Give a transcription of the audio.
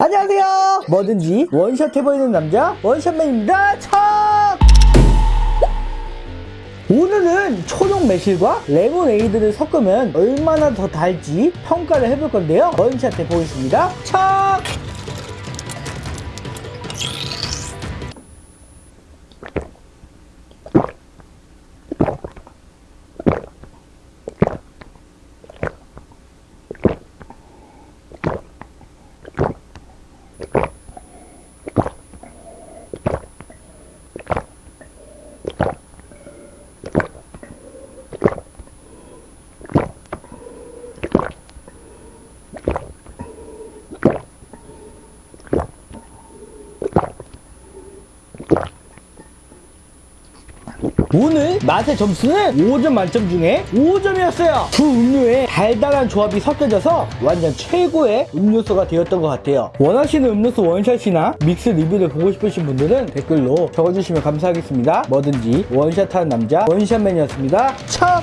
안녕하세요. 뭐든지 원샷 해보이는 남자 원샷맨입니다. 참 오늘은 초록 매실과 레모네이드를 섞으면 얼마나 더 달지 평가를 해볼 건데요. 원샷 해보겠습니다. 참 오늘 맛의 점수는 5점 만점 중에 5점이었어요. 두 음료의 달달한 조합이 섞여져서 완전 최고의 음료수가 되었던 것 같아요. 원하시는 음료수 원샷이나 믹스 리뷰를 보고 싶으신 분들은 댓글로 적어주시면 감사하겠습니다. 뭐든지 원샷하는 남자 원샷맨이었습니다. 참!